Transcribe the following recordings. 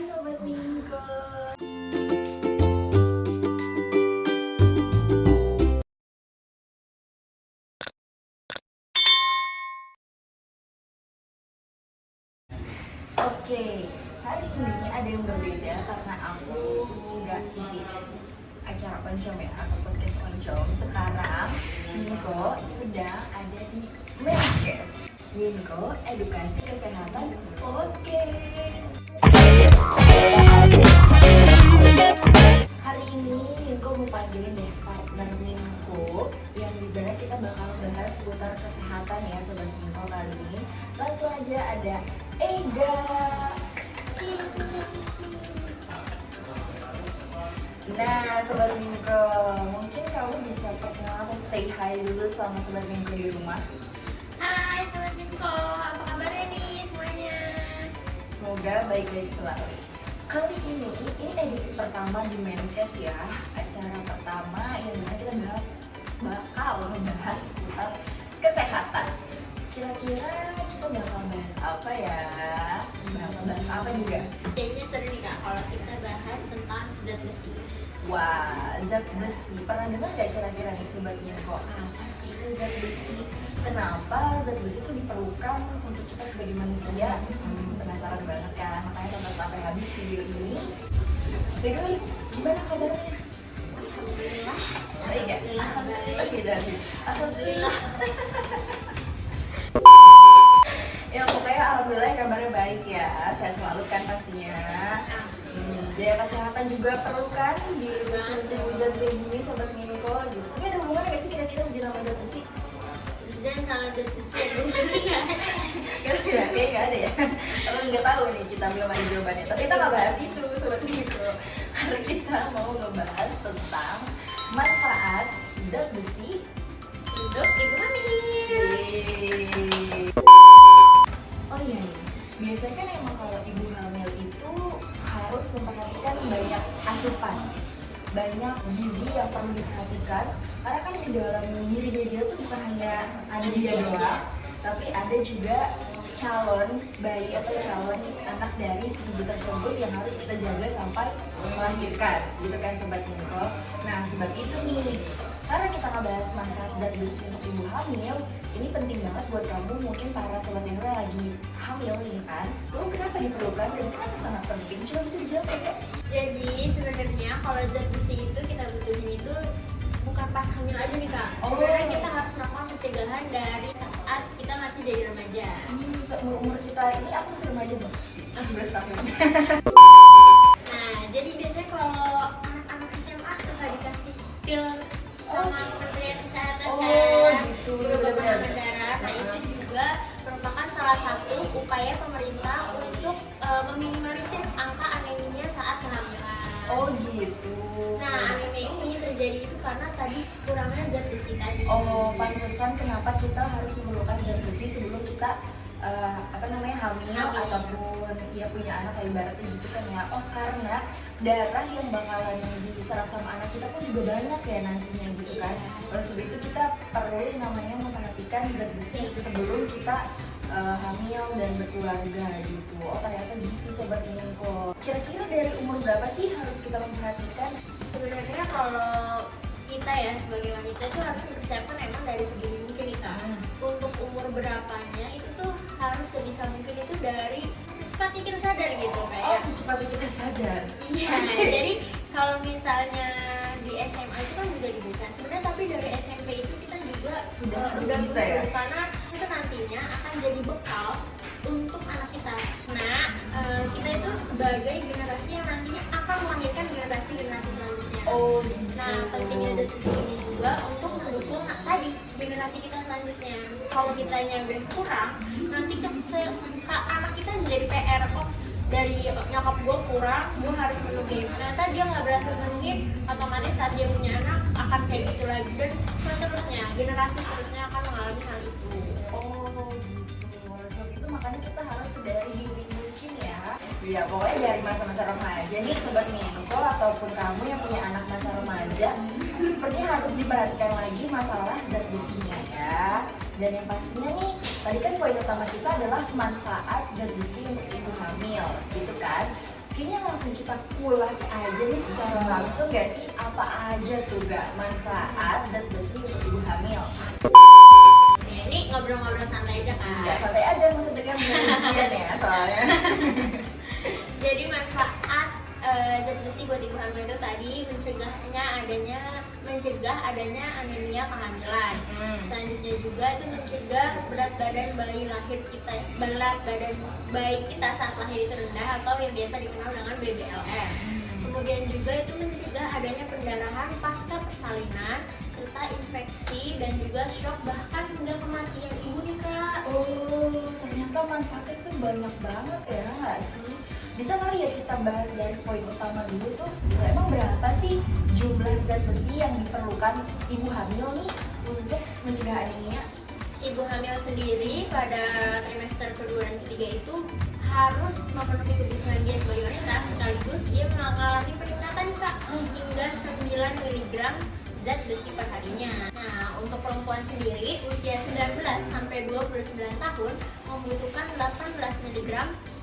Sobat Mingko Oke, hari ini ada yang berbeda karena aku nggak isi acara oncom ya atau podcast oncom. Sekarang Mingko sedang ada di Menkes. Mingko Edukasi Kesehatan Podcast Hari ini Mingko mau panggilin deh partner Mingko Yang di mana kita bakal bahas seputar kesehatan ya Sobat Mingko kali ini. Langsung aja ada Ega. Nah Sobat Mingko Mungkin kamu bisa perkenalan atau say hi dulu sama Sobat Mingko di rumah. Hai Sobat Minko, Semoga baik-baik selalu. Kali ini, ini edisi pertama di Menkes ya Acara pertama yang kita bahas, bakal membahas seputar kesehatan Kira-kira kita bakal bahas apa ya? Bakal bahas apa juga? Kayaknya seru nih kak kalau kita bahas tentang zat besi Wah, zat besi. Pernah dengar gak kira-kira nih Sobat kok apa sih itu zat besi? Kenapa zat besi itu diperlukan untuk kita sebagai manusia? Hmm, penasaran banget kan? Makanya tonton sampai habis video ini. Way, gimana kabarnya? Alhamdulillah Baik ya? Alhamdulillah ya, Jadi. Alhamdulillah. ya pokoknya alhamdulillah kabarnya baik ya. Saya selalu kan pastinya. Jaya kesehatan juga perlu kan di musim-musim hujan kayak gini sobat Minko gitu. Tapi ada hubungannya gak sih kira-kira hujan sama zat besi? Hujan sama besi nggak? Kan ya, kayak gak ada ya. Kalau nggak tahu nih kita belum ada jawabannya. Tapi kita nggak bahas itu sobat Minko. Karena kita mau ngebahas tentang manfaat zat besi Untuk ibu hamil. Oh iya nih, biasanya kan emang kalau ibu hamil itu harus memperhatikan banyak asupan banyak gizi yang perlu diperhatikan. Karena kan di dalam dirinya dia tuh bukan hanya ada dia doang tapi ada juga calon bayi atau calon anak dari si ibu tersebut yang harus kita jaga sampai melahirkan gitu kan sobat Miko nah sebab itu nih karena kita ngebahas manfaat zat besi untuk ibu hamil ini penting banget buat kamu mungkin para sobat yang lagi hamil nih kan? Lalu kenapa diperlukan dan kenapa sangat penting? Coba bisa dijawab ya Jadi sebenarnya kalau zat besi itu kita butuhin itu bukan pas hamil aja nih kak. Oh. Sebenarnya kita harus melakukan pencegahan dari saat kita masih jadi remaja. Hmm, umur kita ini aku masih remaja dong 17 tahun sama Kementerian Kesehatan Oh, gitu, benar-benar. penambah darah. Nah, itu juga merupakan salah satu upaya pemerintah untuk eh, meminimalisir angka anemia saat kehamilan. oh gitu Nah, anemia ini terjadi itu karena tadi kurangnya zat besi tadi. Oh, pantesan kenapa kita harus memerlukan zat besi sebelum kita eh, apa namanya hamil, Hamil. ataupun ya punya anak kayak ibaratnya gitu kan ya. Oh, karena darah yang bakalan diserap sama anak kita pun juga banyak ya nantinya gitu kan. Oleh sebab itu kita perlu namanya memperhatikan zat besi sebelum kita eh, hamil dan berkeluarga gitu. Oh, ternyata gitu sobat Minko. Kira-kira dari umur berapa sih harus kita memperhatikan? Sebenarnya kalau kita ya sebagai wanita itu harus mempersiapkan emang dari sebelum mungkin kak. Hmm. untuk umur berapanya itu tuh harus sebisa mungkin itu dari secepatnya kita sadar gitu Oh, kayak secepatnya kita sadar. iya jadi kalau misalnya di SMA itu kan udah diberikan sebenarnya tapi dari SMP itu kita juga Sudah uh, harus udah bisa ya? karena itu nantinya akan jadi bekal untuk anak kita. Nah uh, kita itu sebagai generasi yang nantinya akan melahirkan generasi generasi selanjutnya Oh. Nah, pentingnya zat besi ini juga untuk mendukung nah, tadi generasi kita selanjutnya. Kalau udah kurang, nanti ke, ke anak kita jadi PR kok dari nyokap gue kurang, gue harus menuhin. Ternyata dia nggak berhasil menuhin, otomatis saat dia punya anak akan kayak gitu lagi dan seterusnya generasi seterusnya akan mengalami hal itu. Oh gitu. Oleh sebab itu makanya kita harus dari dini mungkin ya. Iya pokoknya dari masa-masa remaja nih sobat Minko ataupun kamu yang punya anak masa remaja sepertinya harus diperhatikan lagi masalah zat besinya ya. Dan yang pastinya nih tadi kan poin utama kita adalah manfaat zat besi untuk ibu hamil gitu kan. kayaknya langsung kita kulas aja nih secara langsung gak sih apa aja tuh gak manfaat zat besi untuk ibu hamil ini ngobrol-ngobrol santai aja kan. ya santai aja maksud dengan ujian ya soalnya Jadi manfaat eh, zat besi buat ibu hamil itu tadi mencegahnya adanya mencegah adanya anemia kehamilan. Hmm. Selanjutnya juga itu mencegah berat badan bayi lahir kita berat badan bayi kita saat lahir itu rendah atau yang biasa dikenal dengan BBLM. Kemudian juga itu mencegah adanya pendarahan pasca persalinan serta infeksi dan juga shock bahkan hingga kematian ibu nih kak. Oh, ternyata manfaatnya tuh banyak banget ya nggak sih? Bisa kali ya kita bahas dari poin utama dulu tuh, emang berapa sih jumlah zat besi yang diperlukan ibu hamil nih untuk mencegah anemia? Ibu hamil sendiri pada trimester kedua dan ketiga itu harus memenuhi kebutuhan dia sebagai wanita sekaligus dia mengalami peningkatan nih kak hingga 9 mg zat besi per harinya. Nah, untuk perempuan sendiri usia 19 sampai 29 tahun membutuhkan 18 mg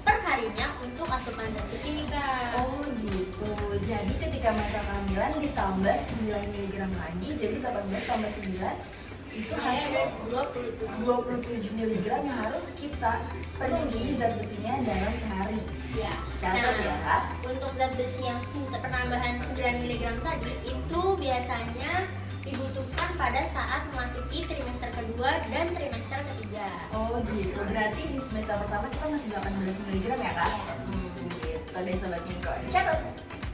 per harinya untuk asupan zat besi nih kak. Oh gitu, jadi ketika masa kehamilan ditambah 9 mg lagi, jadi 18 tambah 9 itu hasil 27 27 mg yang harus kita penuhi zat besinya dalam sehari. ya. Catat Nah, ya. Untuk zat besi yang penambahan 9 mg tadi itu biasanya dibutuhkan pada saat memasuki trimester kedua dan trimester ketiga. Oh gitu, berarti di semester pertama kita masih 18 mg ya kak? Iya. Hmm, gitu deh sobat Minggu, dicatat.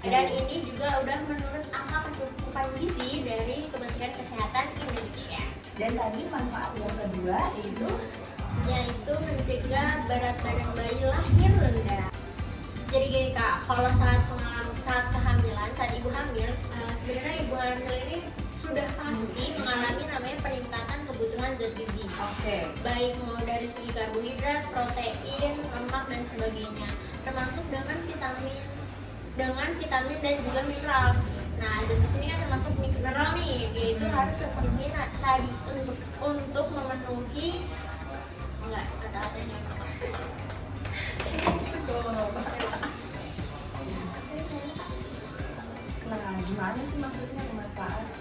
Dan ini juga udah menurut angka kecukupan gizi dari Kementerian Kesehatan Indonesia, Dan tadi manfaat yang kedua itu yaitu mencegah berat badan bayi lahir rendah. Jadi gini kak, kalau saat pengalaman saat kehamilan, saat ibu hamil, eh, sebenarnya ibu hamil ini sudah pasti mengalami namanya peningkatan kebutuhan zat gizi. oke. baik mau dari segi karbohidrat, protein, lemak dan sebagainya, termasuk dengan vitamin, dengan vitamin dan juga mineral. Nah, zat besi ini kan termasuk mineral nih, yaitu Hmm. harus terpenuhi tadi untuk untuk memenuhi enggak kata-katanya apa? Nah, gimana sih maksudnya manfaat?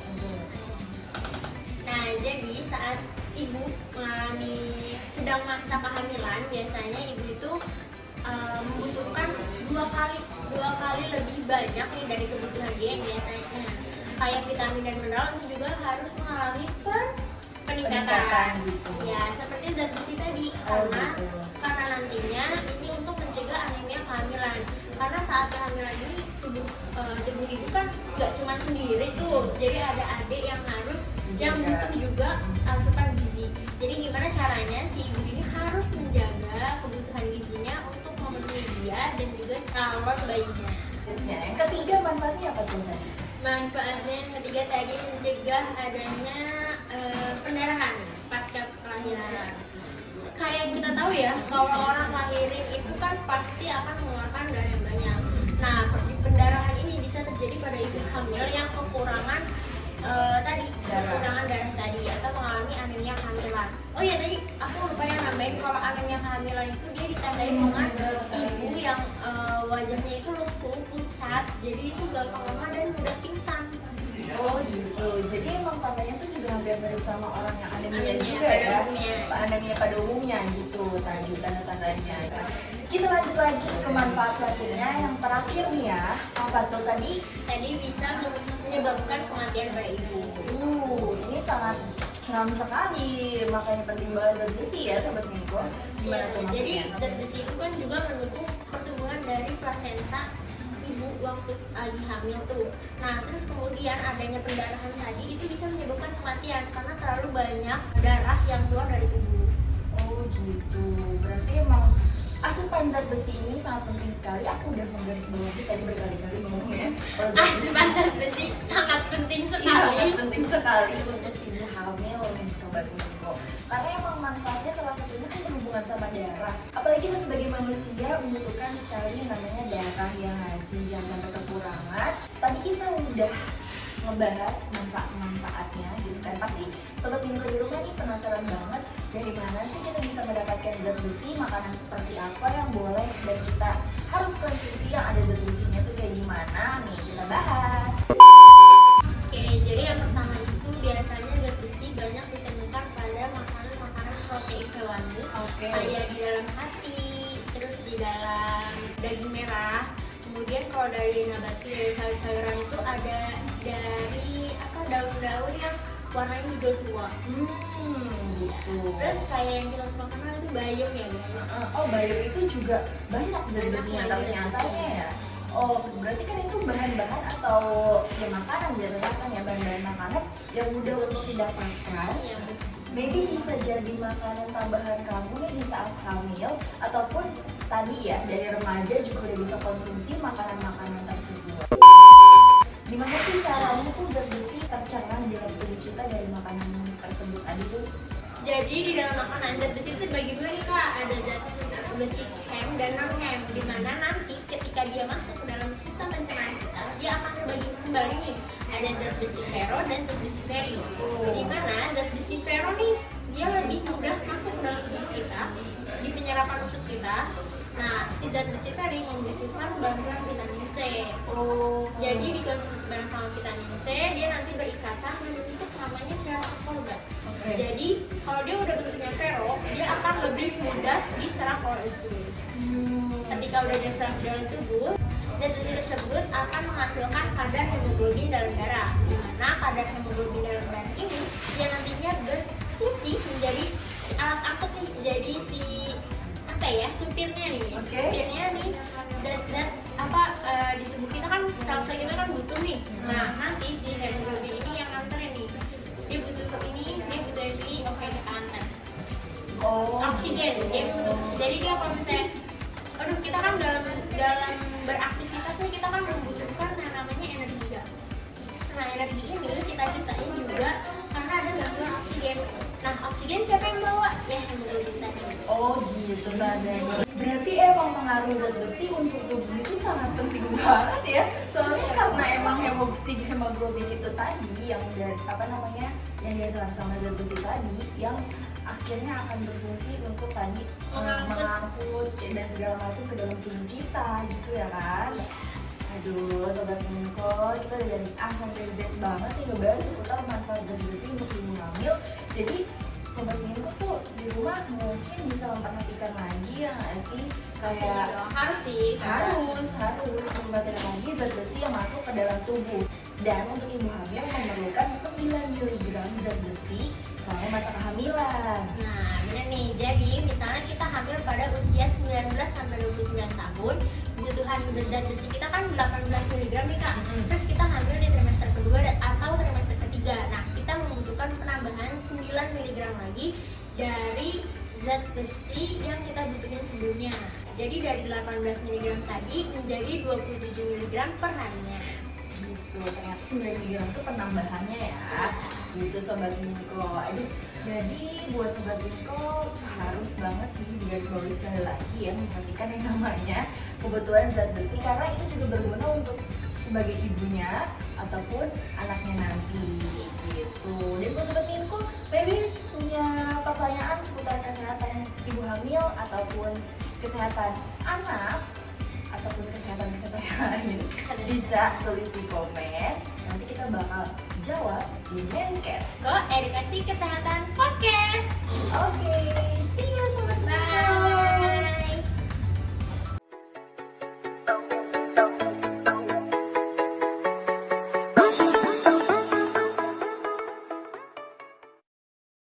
Nah, jadi saat ibu mengalami sedang masa kehamilan, biasanya ibu itu uh, membutuhkan dua kali dua kali lebih banyak nih dari kebutuhan dia yang biasanya. Kayak vitamin dan mineral itu juga harus mengalami per peningkatan. Peningkatan gitu. Ya, seperti zat besi tadi Oh karena gitu. karena nantinya ini untuk mencegah anemia kehamilan. Karena saat kehamilan ini tubuh eh, tubuh ibu kan nggak cuma sendiri tuh, jadi ada adik yang harus yang Dijaga. butuh juga asupan gizi. Jadi gimana caranya si ibu ini harus menjaga kebutuhan gizinya untuk dia dan juga calon bayinya. Yang ketiga manfaatnya apa tuh tadi? Manfaatnya yang ketiga tadi mencegah adanya eh, pendarahan pasca kelahiran. Kayak kita tahu ya, kalau orang lahirin itu kan pasti akan mengeluarkan darah yang banyak. Nah, pendarahan ini bisa terjadi pada ibu hamil yang kekurangan eh, tadi, kekurangan darah tadi atau mengalami anemia kehamilan. Oh ya tadi aku lupa yang nambahin kalau anemia kehamilan itu dia ditandai dengan ibu yang eh, wajahnya itu lesu, pucat, jadi itu gampang lemah dan mudah pingsan. Oh gitu. Jadi emang tandanya tuh juga hampir mirip sama orang yang anemia Anemia juga pada ya. umumnya. Anemia pada umumnya gitu tadi tanda-tandanya. Kita lanjut lagi ke manfaat selanjutnya yang terakhir nih ya. Apa tuh tadi? Tadi bisa menyebabkan kematian pada ibu. Uh, ini sangat seram sekali. Makanya penting banget zat besi ya sobat Minggu. Ya, jadi zat besi itu kan juga mendukung pertumbuhan dari plasenta ibu waktu lagi hamil tuh. Nah, terus kemudian adanya pendarahan tadi itu bisa menyebabkan kematian karena terlalu banyak darah yang keluar dari tubuh. Oh gitu. Berarti emang asupan zat besi ini sangat penting sekali. Aku udah menggarisbawahi tadi berkali-kali zat besi Asupan zat besi sangat penting Iya, sekali. sangat penting sekali untuk ibu hamil nih sobat Miko. Karena emang manfaatnya salah satunya kan berhubungan sama darah. Apalagi kita sebagai manusia membutuhkan sekali yang namanya darah yang ngasih jangan sampai kekurangan. Tadi kita udah membahas manfaat-manfaatnya gitu kan. Pasti sobat minggu di rumah nih penasaran banget dari mana sih kita bisa mendapatkan zat besi makanan seperti apa yang boleh dan kita harus konsumsi yang ada zat besinya tuh kayak gimana? Nih kita bahas. Oke jadi yang pertama itu biasanya zat besi banyak ditemukan pada makanan-makanan protein hewani. Okay. ada di dalam hati terus di dalam daging merah Kemudian kalau dari nabati dari sayur-sayuran itu ada dari apa daun-daun yang warnanya hijau tua. Hmm, gitu. Terus kayak yang kita suka kenal itu bayam ya guys. Oh, bayam itu juga banyak besinya yang ternyata besi. ya. Oh, berarti kan itu bahan-bahan atau ya makanan jatuhnya kan ya bahan-bahan makanan yang mudah untuk didapatkan. Iya betul. Maybe bisa jadi makanan tambahan kamu nih di saat hamil ataupun tadi ya dari remaja juga udah bisa konsumsi makanan-makanan tersebut. Gimana sih caranya tuh zat besi tercerna di dalam tubuh kita dari makanan tersebut tadi tuh? Jadi di dalam makanan zat besi itu bagi dua nih kak, ada zat besi hem dan non hem. Di mana nanti ketika dia masuk ke dalam sistem pencernaan kita, dia akan terbagi kembali nih. Ada zat besi ferro dan zat besi feri. Di mana zat besi ferro nih dia lebih mudah masuk ke dalam tubuh kita di penyerapan usus kita. Nah, si zat besi feri membutuhkan bantuan vitamin C. Oh, Jadi dikonsumsi bareng sama vitamin C, dia nanti berikatan membentuk namanya ferroascorbat. oke. Jadi kalau dia udah bentuknya vero, dia akan lebih mudah diserap oleh usus. Hmm. Ketika udah diserap di dalam tubuh, zat besi tersebut akan menghasilkan kadar hemoglobin dalam darah. Di mana kadar hemoglobin dalam darah ini yang nantinya berfungsi menjadi alat angkut nih, jadi si apa ya supirnya nih, Oke. supirnya nih zat-zat apa eh, di tubuh kita kan sel-sel kita kan butuh nih. Nah nanti si hemoglobin ini yang nganterin nih, dia butuh ini, dia butuh ini, oke kita antar Oh, oksigen dia butuh jadi dia kalau misalnya aduh kita kan dalam dalam beraktivitas nih kita kan membutuhkan yang namanya energi ya. nah energi ini kita ciptain juga karena ada gangguan oksigen nah oksigen siapa yang bawa ya hemoglobin tadi Oh gitu tadanya. Berarti emang pengaruh zat besi untuk tubuh itu sangat penting banget ya. Soalnya karena emang hemoglobin hemoglobin itu tadi yang dari apa namanya yang dia serap sama zat besi tadi yang akhirnya akan berfungsi untuk tadi eh, Mengangkut. dan segala macam ke dalam tubuh kita gitu ya kan. Aduh, sobat Minko, kita udah dari A sampai Z banget nih ngebahas seputar manfaat zat besi untuk ibu hamil. Jadi sobat Minko tuh di rumah mungkin bisa memperhatikan lagi ya nggak sih kayak Iya harus sih harus harus memperhatikan lagi zat besi yang masuk ke dalam tubuh. Dan untuk ibu hamil memerlukan 9 mg zat besi selama masa kehamilan. Nah, bener nih. Jadi, misalnya kita hamil pada usia 19 sampai 29 tahun, kebutuhan zat besi kita kan 18 mg nih Kak. Mm-mm. Terus kita hamil di trimester kedua dan- atau trimester ketiga. Nah, kita membutuhkan penambahan 9 mg lagi dari zat besi yang kita butuhin sebelumnya. Jadi dari 18 mg tadi menjadi 27 mg per harinya. Gitu. Ternyata 9 mg itu penambahannya ya. Gitu sobat Minko aduh jadi buat sobat Minko harus banget sih digarisbawahi sekali lagi ya memperhatikan yang namanya kebutuhan zat besi karena itu juga berguna untuk sebagai ibunya ataupun anaknya nanti. Gitu. Dan buat sobat Minko maybe punya pertanyaan seputar kesehatan ibu hamil ataupun kesehatan anak ataupun kesehatan kesehatan yang lain. Bisa tulis di komen. Nanti kita bakal jawab di Menkes. Go Edukasi Kesehatan Podcast. oke